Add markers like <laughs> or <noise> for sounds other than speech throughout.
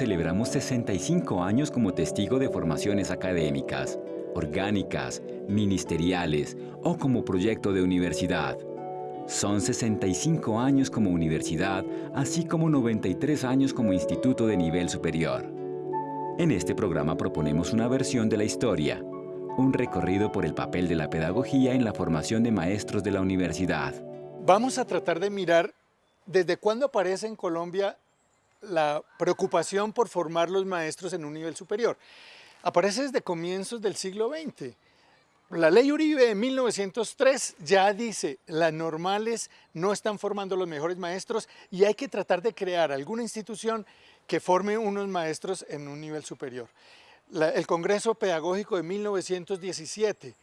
2020 celebramos 65 años como testigo de formaciones académicas, orgánicas, ministeriales o como proyecto de universidad. Son 65 años como universidad, así como 93 años como instituto de nivel superior. En este programa proponemos una versión de la historia, un recorrido por el papel de la pedagogía en la formación de maestros de la universidad. Vamos a tratar de mirar desde cuándo aparece en Colombia la preocupación por formar los maestros en un nivel superior. Aparece desde comienzos del siglo XX. La ley Uribe de 1903 ya dice, las normales no están formando los mejores maestros y hay que tratar de crear alguna institución que forme unos maestros en un nivel superior. el Congreso Pedagógico de 1917,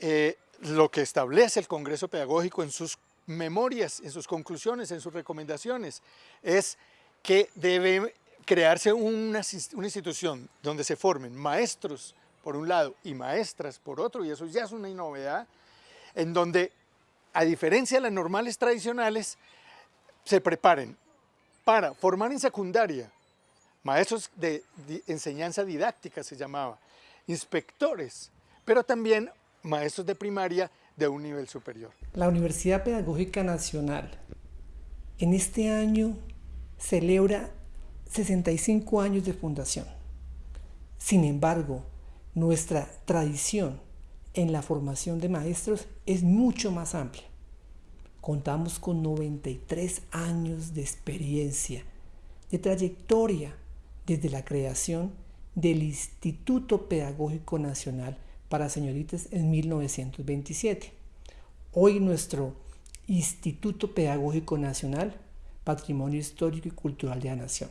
eh, lo que establece el Congreso Pedagógico en sus memorias, en sus conclusiones, en sus recomendaciones, es que debe crearse una, una institución donde se formen maestros por un lado, y maestras por otro, y eso ya es una novedad, en donde, a diferencia de las normales tradicionales, se preparen para formar en secundaria, maestros de, enseñanza didáctica se llamaba, inspectores, pero también maestros de primaria de un nivel superior. La Universidad Pedagógica Nacional en este año celebra 65 años de fundación. Sin embargo, nuestra tradición en la formación de maestros es mucho más amplia. Contamos con 93 años de experiencia, de trayectoria desde la creación del Instituto Pedagógico Nacional para Señoritas en 1927. Hoy nuestro Instituto Pedagógico Nacional, Patrimonio Histórico y Cultural de la Nación.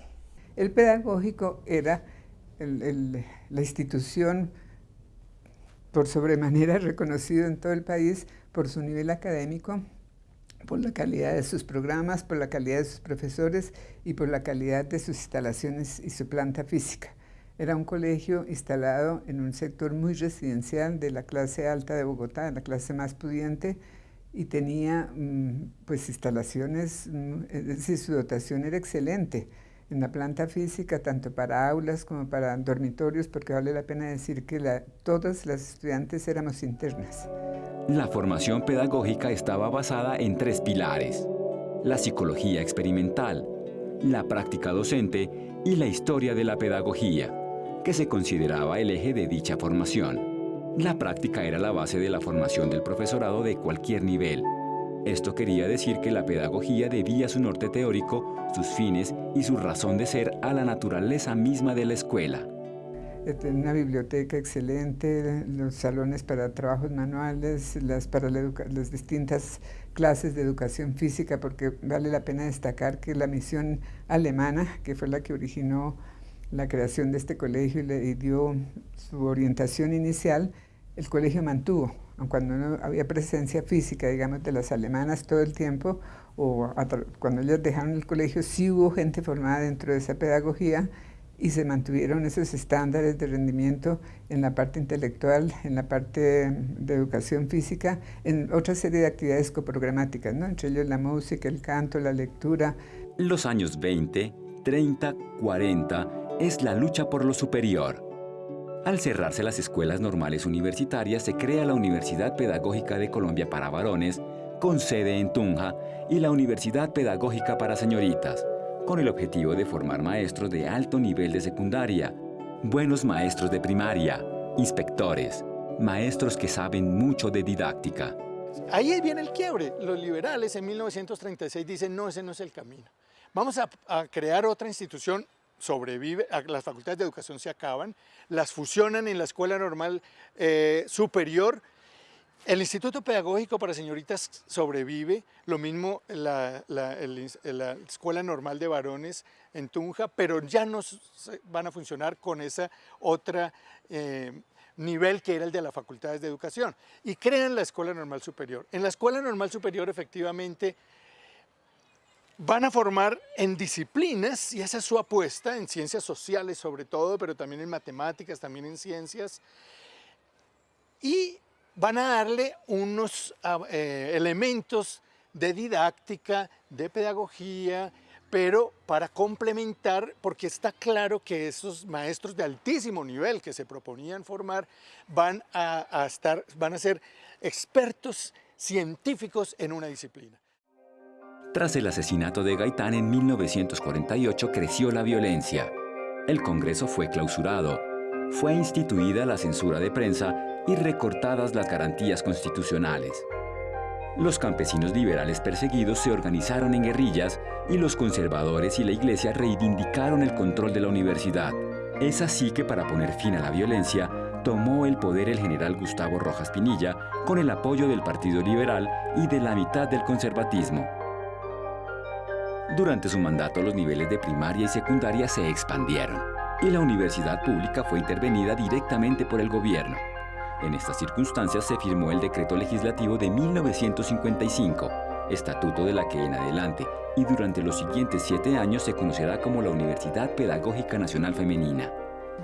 El pedagógico era la institución por sobremanera <laughs> reconocido en todo el país por su nivel académico, por la calidad de sus programas, por la calidad de sus profesores y por la calidad de sus instalaciones y su planta física. Era un colegio instalado en un sector muy residencial de la clase alta de Bogotá, la clase más pudiente, y tenía mm, pues instalaciones, mm, es decir, su dotación era excelente en la planta física, tanto para aulas como para dormitorios, porque vale la pena decir que todas las estudiantes éramos internas. La formación pedagógica estaba basada en tres pilares. La psicología experimental, la práctica docente y la historia de la pedagogía, que se consideraba el eje de dicha formación. La práctica era la base de la formación del profesorado de cualquier nivel, esto quería decir que la pedagogía debía su norte teórico, sus fines y su razón de ser a la naturaleza misma de la escuela. Una biblioteca excelente, los salones para trabajos manuales, las, para las distintas clases de educación física, porque vale la pena destacar que la misión alemana, que fue la que originó la creación de este colegio y le dio su orientación inicial, el colegio mantuvo cuando no había presencia física, digamos, de las alemanas todo el tiempo, o cuando ellos dejaron el colegio, sí hubo gente formada dentro de esa pedagogía y se mantuvieron esos estándares de rendimiento en la parte intelectual, en la parte de educación física, en otra serie de actividades coprogramáticas, ¿no? entre ellos la música, el canto, la lectura. Los años 20, 30, 40 es la lucha por lo superior al cerrarse las escuelas normales universitarias, se crea la Universidad Pedagógica de Colombia para varones, con sede en Tunja, y la Universidad Pedagógica para señoritas, con el objetivo de formar maestros de alto nivel de secundaria, buenos maestros de primaria, inspectores, maestros que saben mucho de didáctica. Ahí viene el quiebre. Los liberales en 1936 dicen, no, ese no es el camino. Vamos a, a crear otra institución sobrevive, las facultades de educación se acaban, las fusionan en la Escuela Normal eh, Superior, el Instituto Pedagógico para Señoritas sobrevive, lo mismo la, Escuela Normal de Varones en Tunja, pero ya no van a funcionar con ese otro eh, nivel que era el de las facultades de educación. Y crean la Escuela Normal Superior. En la Escuela Normal Superior efectivamente van a formar en disciplinas, y esa es su apuesta, en ciencias sociales sobre todo, pero también en matemáticas, también en ciencias, y van a darle unos ah, eh, elementos de didáctica, de pedagogía, pero para complementar, porque está claro que esos maestros de altísimo nivel que se proponían formar van a, estar, van a ser expertos científicos en una disciplina. Tras el asesinato de Gaitán en 1948 creció la violencia. El Congreso fue clausurado, fue instituida la censura de prensa y recortadas las garantías constitucionales. Los campesinos liberales perseguidos se organizaron en guerrillas y los conservadores y la iglesia reivindicaron el control de la universidad. Es así que para poner fin a la violencia, tomó el poder el general Gustavo Rojas Pinilla con el apoyo del Partido Liberal y de la mitad del conservatismo. Durante su mandato los niveles de primaria y secundaria se expandieron y la universidad pública fue intervenida directamente por el gobierno. En estas circunstancias se firmó el decreto legislativo de 1955, estatuto de la que en adelante y durante los siguientes siete años se conocerá como la Universidad Pedagógica Nacional Femenina.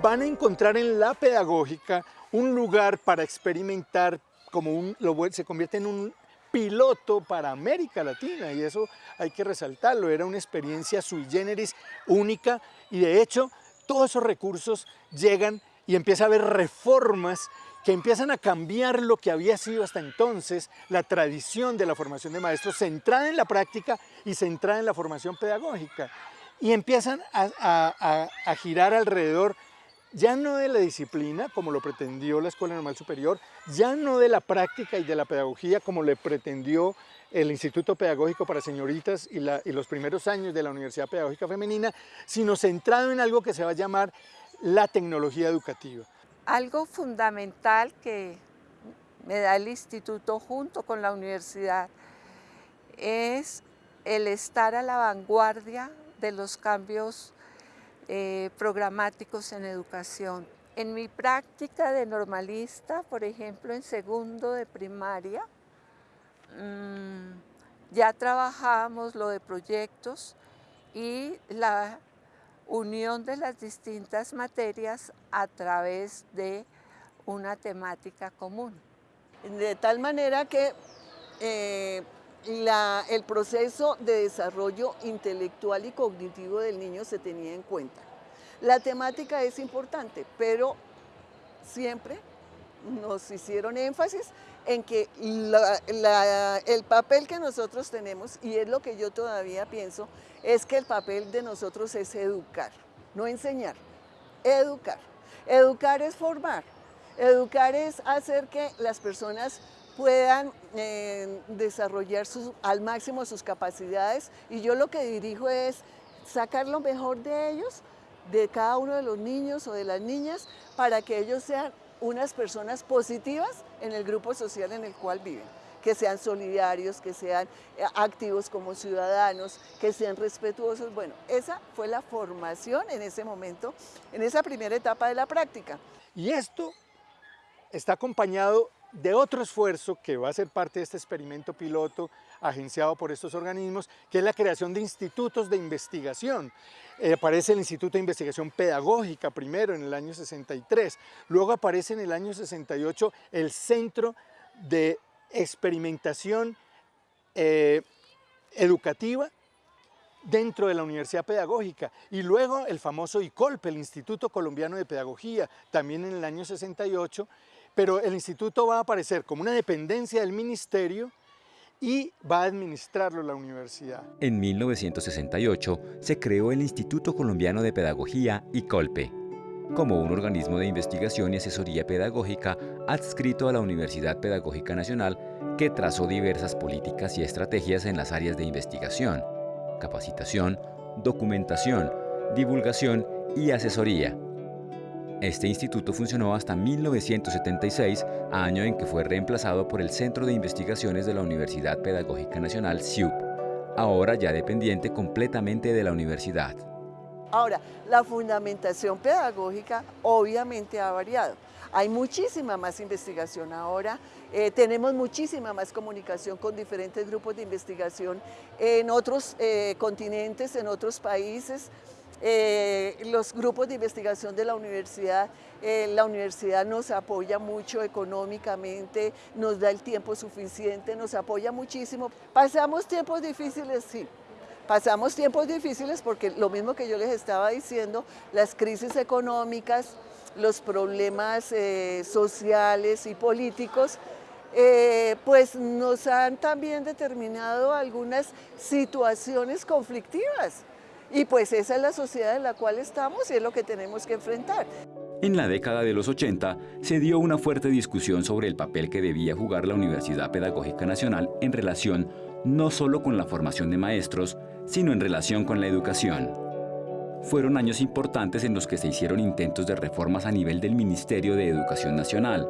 Van a encontrar en la pedagógica un lugar para experimentar, como un, se convierte en un piloto para América Latina y eso hay que resaltarlo, era una experiencia sui generis única y de hecho todos esos recursos llegan y empieza a haber reformas que empiezan a cambiar lo que había sido hasta entonces la tradición de la formación de maestros centrada en la práctica y centrada en la formación pedagógica. Y empiezan a, girar alrededor ya no de la disciplina, como lo pretendió la Escuela Normal Superior, ya no de la práctica y de la pedagogía, como le pretendió el Instituto Pedagógico para Señoritas y, los primeros años de la Universidad Pedagógica Femenina, sino centrado en algo que se va a llamar la tecnología educativa. Algo fundamental que me da el instituto junto con la universidad es el estar a la vanguardia de los cambios eh, programáticos en educación. En mi práctica de normalista, por ejemplo, en segundo de primaria, mm, ya trabajábamos lo de proyectos y la unión de las distintas materias a través de una temática común. De tal manera que eh, el proceso de desarrollo intelectual y cognitivo del niño se tenía en cuenta. La temática es importante, pero siempre nos hicieron énfasis en que el papel que nosotros tenemos, y es lo que yo todavía pienso, es que el papel de nosotros es educar, no enseñar, educar. Educar es formar, educar es hacer que las personas puedan eh, desarrollar al máximo sus capacidades y yo lo que dirijo es sacar lo mejor de ellos, de cada uno de los niños o de las niñas, para que ellos sean unas personas positivas en el grupo social en el cual viven que sean solidarios, que sean eh, activos como ciudadanos, que sean respetuosos. Bueno, esa fue la formación en ese momento, en esa primera etapa de la práctica. Y esto está acompañado de otro esfuerzo que va a ser parte de este experimento piloto agenciado por estos organismos, que es la creación de institutos de investigación. Eh, aparece el Instituto de Investigación Pedagógica primero en el año 63, luego aparece en el año 68 el Centro de Experimentación eh, Educativa dentro de la Universidad Pedagógica y luego el famoso ICOLPE, el Instituto Colombiano de Pedagogía, también en el año 68, pero el instituto va a aparecer como una dependencia del ministerio y va a administrarlo la universidad. En 1968 se creó el Instituto Colombiano de Pedagogía, ICOLPE, como un organismo de investigación y asesoría pedagógica adscrito a la Universidad Pedagógica Nacional que trazó diversas políticas y estrategias en las áreas de investigación, capacitación, documentación, divulgación y asesoría este instituto funcionó hasta 1976, año en que fue reemplazado por el Centro de Investigaciones de la Universidad Pedagógica Nacional, CIUP, ahora ya dependiente completamente de la universidad. Ahora, la fundamentación pedagógica obviamente ha variado. Hay muchísima más investigación ahora, eh, tenemos muchísima más comunicación con diferentes grupos de investigación en otros eh, continentes, en otros países. Eh, los grupos de investigación de la universidad, eh, la universidad nos apoya mucho económicamente, nos da el tiempo suficiente, nos apoya muchísimo. Pasamos tiempos difíciles, sí, Pasamos tiempos difíciles porque lo mismo que yo les estaba diciendo, las crisis económicas, los problemas eh, sociales y políticos, pues nos han también determinado algunas situaciones conflictivas. Y pues esa es la sociedad en la cual estamos y es lo que tenemos que enfrentar. En la década de los 80 se dio una fuerte discusión sobre el papel que debía jugar la Universidad Pedagógica Nacional en relación no solo con la formación de maestros, sino en relación con la educación. Fueron años importantes en los que se hicieron intentos de reformas a nivel del Ministerio de Educación Nacional,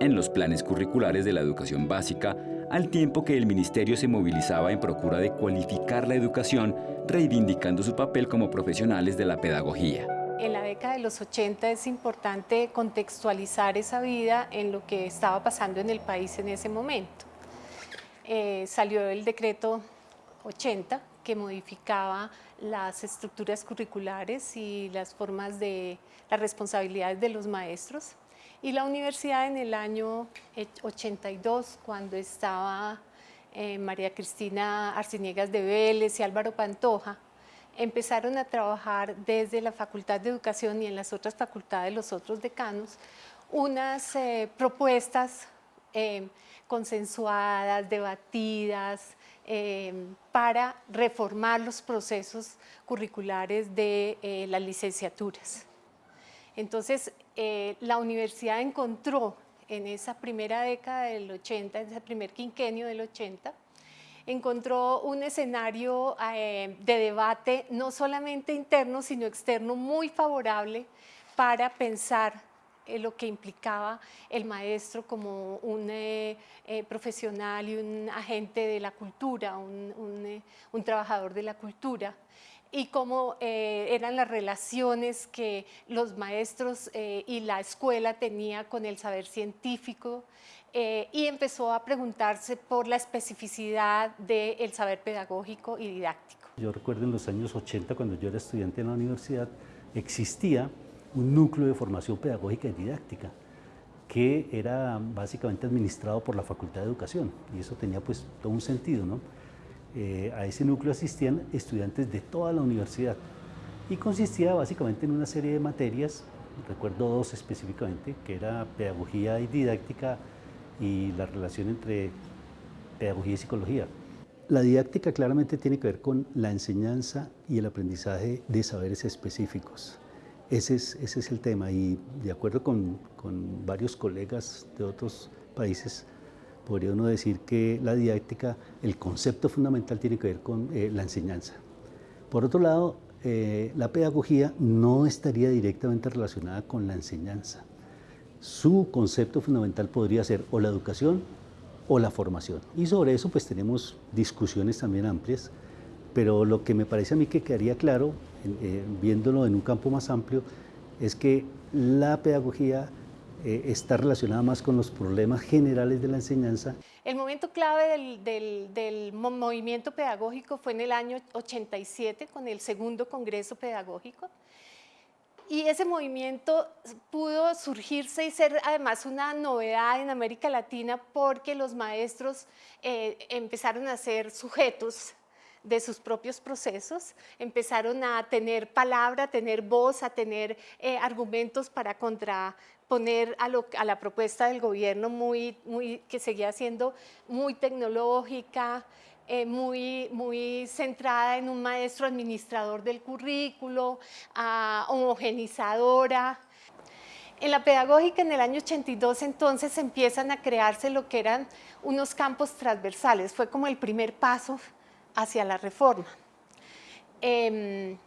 en los planes curriculares de la educación básica, al tiempo que el ministerio se movilizaba en procura de cualificar la educación, reivindicando su papel como profesionales de la pedagogía. En la década de los 80 es importante contextualizar esa vida en lo que estaba pasando en el país en ese momento. Eh, salió el decreto 80 que modificaba las estructuras curriculares y las formas de las responsabilidades de los maestros. Y la universidad en el año 82, cuando estaba eh, María Cristina Arciniegas de Vélez y Álvaro Pantoja, empezaron a trabajar desde la Facultad de Educación y en las otras facultades, los otros decanos, unas eh, propuestas eh, consensuadas, debatidas, para reformar los procesos curriculares de las licenciaturas. Entonces, eh, la universidad encontró en esa primera década del 80, en ese primer quinquenio del 80, encontró un escenario eh, de debate no solamente interno, sino externo muy favorable para pensar lo que implicaba el maestro como un eh, profesional y un agente de la cultura, un trabajador de la cultura y cómo eh, eran las relaciones que los maestros eh, y la escuela tenía con el saber científico eh, y empezó a preguntarse por la especificidad del saber pedagógico y didáctico. Yo recuerdo en los años 80 cuando yo era estudiante en la universidad existía un núcleo de formación pedagógica y didáctica que era básicamente administrado por la Facultad de Educación y eso tenía pues todo un sentido, ¿no? Eh, a ese núcleo asistían estudiantes de toda la universidad y consistía básicamente en una serie de materias, recuerdo dos específicamente, que era pedagogía y didáctica y la relación entre pedagogía y psicología. La didáctica claramente tiene que ver con la enseñanza y el aprendizaje de saberes específicos. Ese es, el tema y de acuerdo con varios colegas de otros países, podría uno decir que la didáctica, el concepto fundamental tiene que ver con eh, la enseñanza. Por otro lado, eh, la pedagogía no estaría directamente relacionada con la enseñanza. Su concepto fundamental podría ser o la educación o la formación. Y sobre eso pues tenemos discusiones también amplias, pero lo que me parece a mí que quedaría claro, eh, viéndolo en un campo más amplio, es que la pedagogía eh, está relacionada más con los problemas generales de la enseñanza. El momento clave del, movimiento pedagógico fue en el año 87 con el segundo Congreso Pedagógico y ese movimiento pudo surgirse y ser además una novedad en América Latina porque los maestros eh, empezaron a ser sujetos de sus propios procesos, empezaron a tener palabra, a tener voz, a tener eh, argumentos para contraponer a, la propuesta del gobierno muy, muy, que seguía siendo muy tecnológica, eh, muy, muy centrada en un maestro administrador del currículo, homogenizadora. En la pedagógica en el año 82 entonces empiezan a crearse lo que eran unos campos transversales, fue como el primer paso hacia la reforma. Em,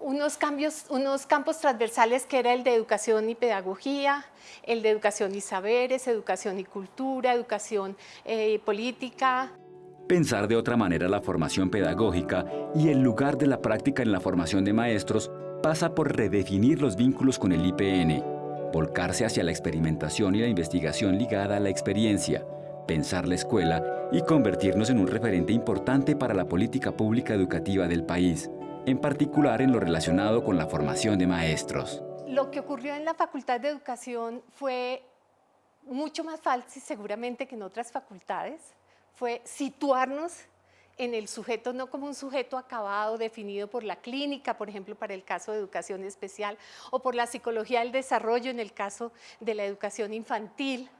unos, cambios, unos campos transversales que era el de educación y pedagogía, el de educación y saberes, educación y cultura, educación y eh, política. Pensar de otra manera la formación pedagógica y el lugar de la práctica en la formación de maestros pasa por redefinir los vínculos con el IPN, volcarse hacia la experimentación y la investigación ligada a la experiencia, pensar la escuela y convertirnos en un referente importante para la política pública educativa del país, en particular en lo relacionado con la formación de maestros. Lo que ocurrió en la Facultad de Educación fue mucho más fácil seguramente que en otras facultades, fue situarnos en el sujeto no como un sujeto acabado definido por la clínica, por ejemplo, para el caso de educación especial, o por la psicología del desarrollo en el caso de la educación infantil,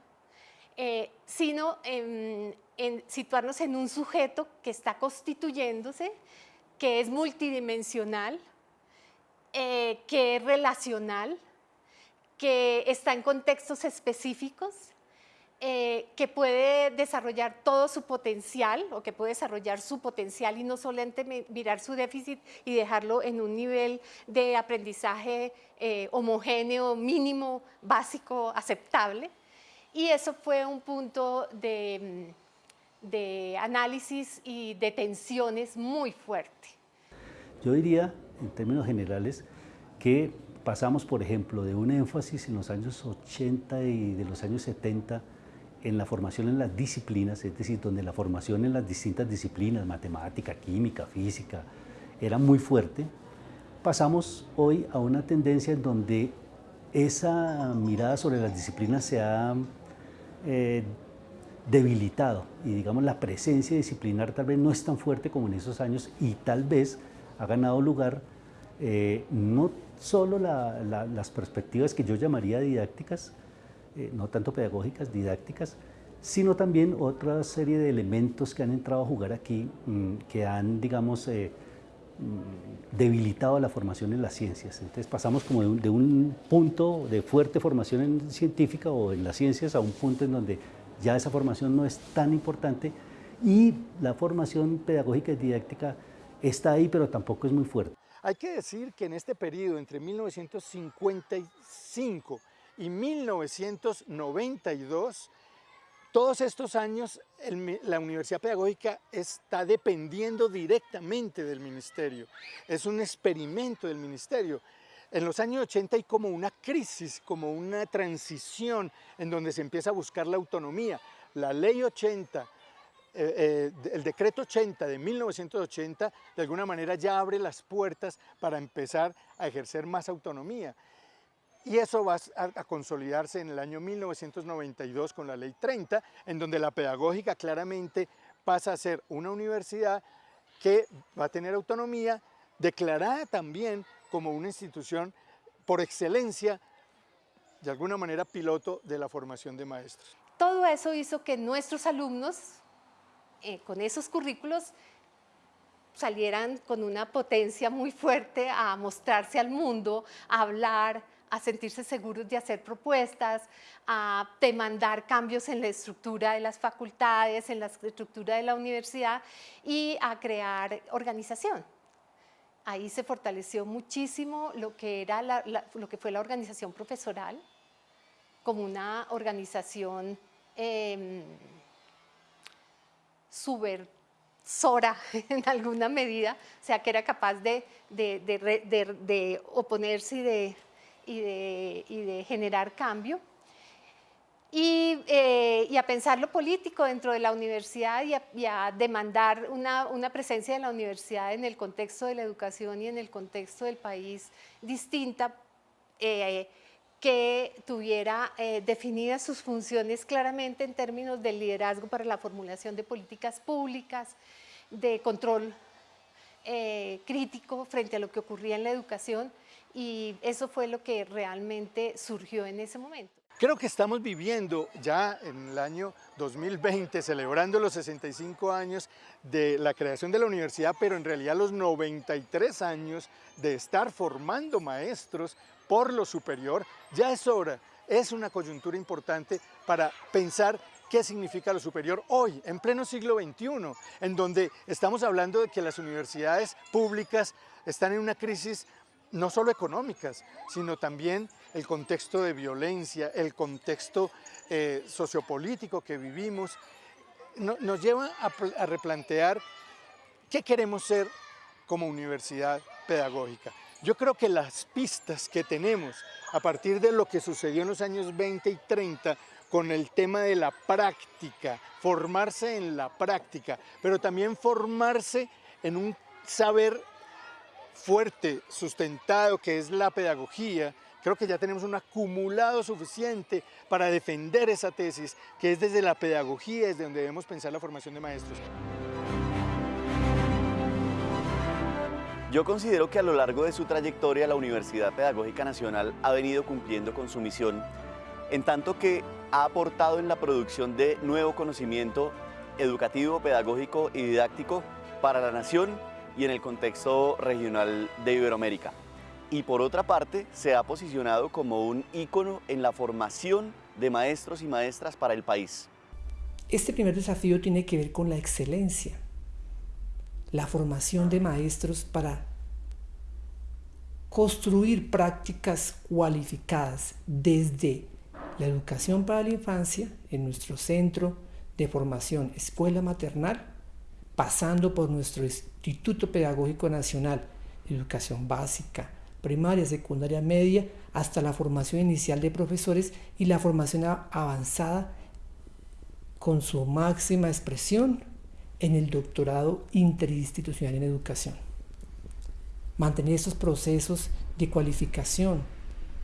eh, sino en, situarnos en un sujeto que está constituyéndose, que es multidimensional, eh, que es relacional, que está en contextos específicos, eh, que puede desarrollar todo su potencial o que puede desarrollar su potencial y no solamente mirar su déficit y dejarlo en un nivel de aprendizaje eh, homogéneo, mínimo, básico, aceptable. Y eso fue un punto de, de análisis y de tensiones muy fuerte. Yo diría, en términos generales, que pasamos, por ejemplo, de un énfasis en los años 80 y de los años 70 en la formación en las disciplinas, es decir, donde la formación en las distintas disciplinas, matemática, química, física, era muy fuerte, pasamos hoy a una tendencia en donde esa mirada sobre las disciplinas se ha eh, debilitado y digamos la presencia disciplinar tal vez no es tan fuerte como en esos años y tal vez ha ganado lugar eh, no solo las perspectivas que yo llamaría didácticas, eh, no tanto pedagógicas, didácticas, sino también otra serie de elementos que han entrado a jugar aquí, mm, que han, digamos, eh, mm, debilitado la formación en las ciencias. Entonces pasamos como de un, punto de fuerte formación en científica o en las ciencias a un punto en donde ya esa formación no es tan importante y la formación pedagógica y didáctica está ahí, pero tampoco es muy fuerte. Hay que decir que en este periodo, entre 1955 y 1992, todos estos años la Universidad Pedagógica está dependiendo directamente del Ministerio. Es un experimento del Ministerio. En los años 80 hay como una crisis, como una transición en donde se empieza a buscar la autonomía. La Ley 80, eh, eh, el decreto 80 de 1980 de alguna manera ya abre las puertas para empezar a ejercer más autonomía. Y eso va a, consolidarse en el año 1992 con la Ley 30, en donde la pedagógica claramente pasa a ser una universidad que va a tener autonomía, declarada también como una institución por excelencia, de alguna manera piloto de la formación de maestros. Todo eso hizo que nuestros alumnos, eh, con esos currículos, salieran con una potencia muy fuerte a mostrarse al mundo, a hablar, a sentirse seguros de hacer propuestas, a demandar cambios en la estructura de las facultades, en la estructura de la universidad y a crear organización. Ahí se fortaleció muchísimo lo que, era lo que fue la organización profesoral, como una organización eh, subversora <laughs> en alguna medida, o sea, que era capaz de, de oponerse y de y de, generar cambio. Eh, y, a pensar lo político dentro de la universidad y a, demandar una, presencia de la universidad en el contexto de la educación y en el contexto del país distinta, eh, que tuviera eh, definidas sus funciones claramente en términos de liderazgo para la formulación de políticas públicas, de control crítico frente a lo que ocurría en la educación y eso fue lo que realmente surgió en ese momento. Creo que estamos viviendo ya en el año 2020, celebrando los 65 años de la creación de la universidad, pero en realidad los 93 años de estar formando maestros por lo superior, ya es hora, es una coyuntura importante para pensar qué significa lo superior hoy, en pleno siglo XXI, en donde estamos hablando de que las universidades públicas están en una crisis no solo económicas, sino también el contexto de violencia, el contexto eh, sociopolítico que vivimos, nos lleva a, replantear qué queremos ser como universidad pedagógica. Yo creo que las pistas que tenemos a partir de lo que sucedió en los años 20 y 30 con el tema de la práctica, formarse en la práctica, pero también formarse en un saber fuerte, sustentado, que es la pedagogía, creo que ya tenemos un acumulado suficiente para defender esa tesis, que es desde la pedagogía, desde donde debemos pensar la formación de maestros. Yo considero que a lo largo de su trayectoria la Universidad Pedagógica Nacional ha venido cumpliendo con su misión, en tanto que ha aportado en la producción de nuevo conocimiento educativo, pedagógico y didáctico para la nación y en el contexto regional de Iberoamérica. Y por otra parte, se ha posicionado como un ícono en la formación de maestros y maestras para el país. Este primer desafío tiene que ver con la excelencia la formación de maestros para construir prácticas cualificadas desde la educación para la infancia en nuestro centro de formación Escuela Maternal, pasando por nuestro Instituto Pedagógico Nacional, Educación Básica, Primaria, Secundaria, Media, hasta la formación inicial de profesores y la formación avanzada con su máxima expresión en el doctorado interinstitucional en educación. Mantener estos procesos de cualificación,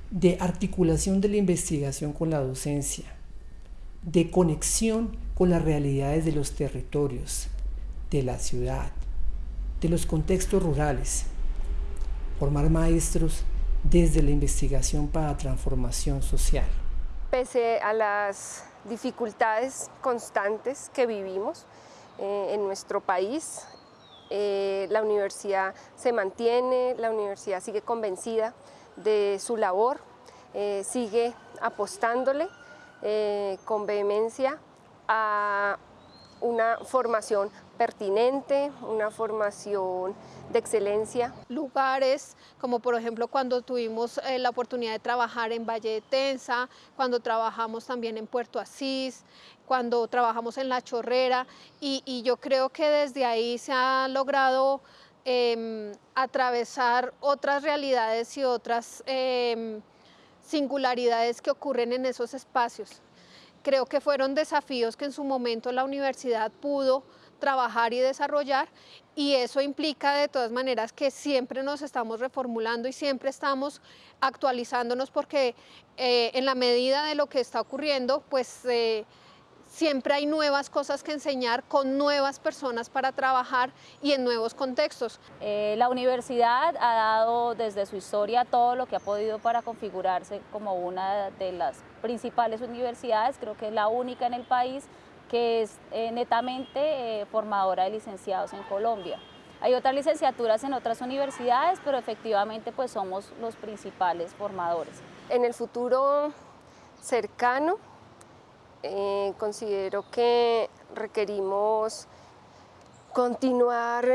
de articulación de la investigación con la docencia, de conexión con las realidades de los territorios, de la ciudad, de los contextos rurales. Formar maestros desde la investigación para transformación social. Pese a las dificultades constantes que vivimos, eh, en nuestro país. Eh, la universidad se mantiene, la universidad sigue convencida de su labor, eh, sigue apostándole con vehemencia a una formación pertinente, una formación de excelencia. Lugares como por ejemplo cuando tuvimos eh, la oportunidad de trabajar en Valle de Tensa, cuando trabajamos también en Puerto Asís, cuando trabajamos en La Chorrera y, yo creo que desde ahí se ha logrado em, atravesar otras realidades y otras em, singularidades que ocurren en esos espacios. Creo que fueron desafíos que en su momento la universidad pudo trabajar y desarrollar y eso implica de todas maneras que siempre nos estamos reformulando y siempre estamos actualizándonos porque eh, en la medida de lo que está ocurriendo, pues eh, siempre hay nuevas cosas que enseñar con nuevas personas para trabajar y en nuevos contextos. Eh, la universidad ha dado desde su historia todo lo que ha podido para configurarse como una de las principales universidades, creo que es la única en el país que es eh, netamente eh, formadora de licenciados en Colombia. Hay otras licenciaturas en otras universidades, pero efectivamente pues somos los principales formadores. En el futuro cercano eh, considero que requerimos continuar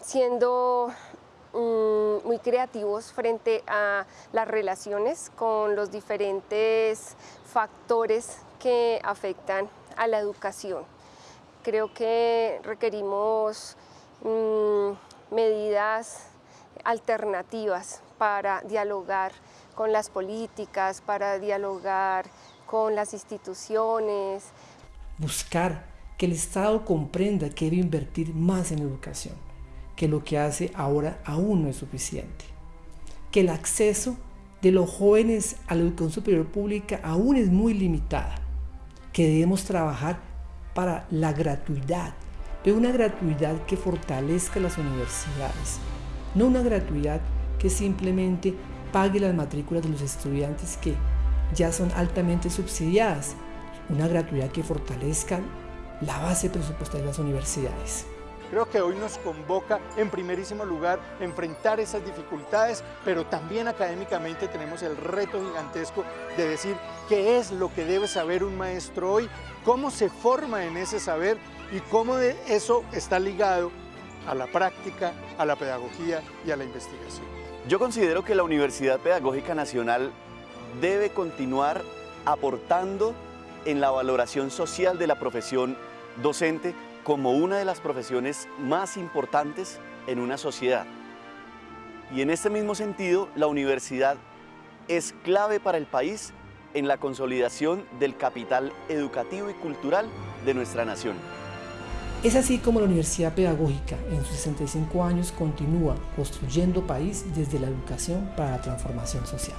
siendo mm, muy creativos frente a las relaciones con los diferentes factores que afectan a la educación. Creo que requerimos mm, medidas alternativas para dialogar con las políticas, para dialogar con las instituciones. Buscar que el Estado comprenda que debe invertir más en educación, que lo que hace ahora aún no es suficiente, que el acceso de los jóvenes a la educación superior pública aún es muy limitada que debemos trabajar para la gratuidad, pero una gratuidad que fortalezca las universidades, no una gratuidad que simplemente pague las matrículas de los estudiantes que ya son altamente subsidiadas, una gratuidad que fortalezca la base presupuestaria de las universidades. Creo que hoy nos convoca en primerísimo lugar enfrentar esas dificultades, pero también académicamente tenemos el reto gigantesco de decir qué es lo que debe saber un maestro hoy, cómo se forma en ese saber y cómo eso está ligado a la práctica, a la pedagogía y a la investigación. Yo considero que la Universidad Pedagógica Nacional debe continuar aportando en la valoración social de la profesión docente como una de las profesiones más importantes en una sociedad. Y en este mismo sentido, la universidad es clave para el país en la consolidación del capital educativo y cultural de nuestra nación. Es así como la Universidad Pedagógica en sus 65 años continúa construyendo país desde la educación para la transformación social.